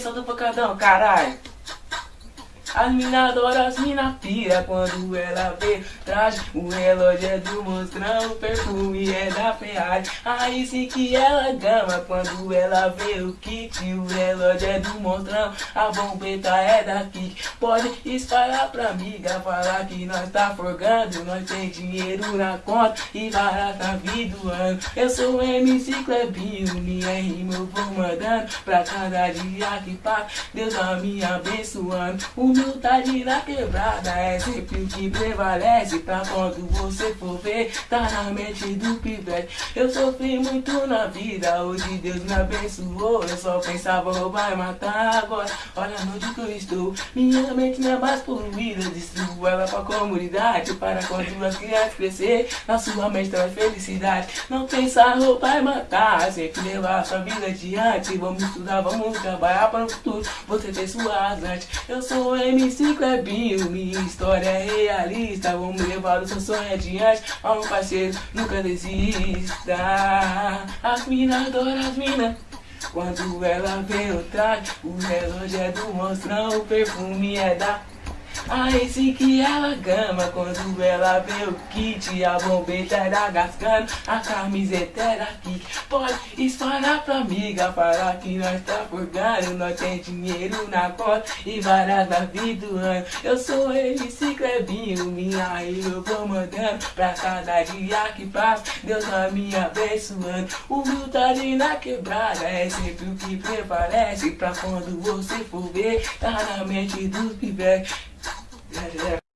Só do pancadão, caralho. As mina as mina pira quando ela vê traje O relógio é do monstrão, o perfume é da Ferrari. Aí sim que ela gama quando ela vê o kit O relógio é do monstrão, a bombeta é da Kik Pode espalhar pra amiga, falar que nós tá forgando Nós tem dinheiro na conta e barato tá ano. Eu sou o MC Clebinho, minha rima eu vou mandando Pra cada dia que passa, Deus tá me abençoando. O humildade na quebrada é sempre o que prevalece Pra quando você for ver, tá na mente do pivete. Eu sofri muito na vida, hoje Deus me abençoou Eu só pensava roubar e matar agora, olha onde que eu estou? Minha mente não é mais poluída, distribuo ela pra comunidade Para quando as crianças crescer, na sua mente traz felicidade. Não pensar roubar e matar, sempre levar sua vida adiante Vamos estudar, vamos trabalhar para o futuro, você ter sua arte. Eu sou MC Clebinho, minha história é realista. Vamos levar o seu sonho adiante, ó meu parceiro, nunca desista. As minas adoram as minas quando ela vê o traje, o relógio é do monstrão, o perfume é da Aí sim que ela gama quando ela vê o kit A bombeta era gascando, a camiseta era kick Pode espalhar pra amiga, falar que nós tá furgando Nós tem dinheiro na conta e várias da vida do ano. Eu sou MC Clebinho, minha rima eu vou mandando Pra cada dia que passa, Deus tá me abençoando. Humildade na quebrada é sempre o que prevalece Pra quando você for ver, tá na mente dos pivetes excited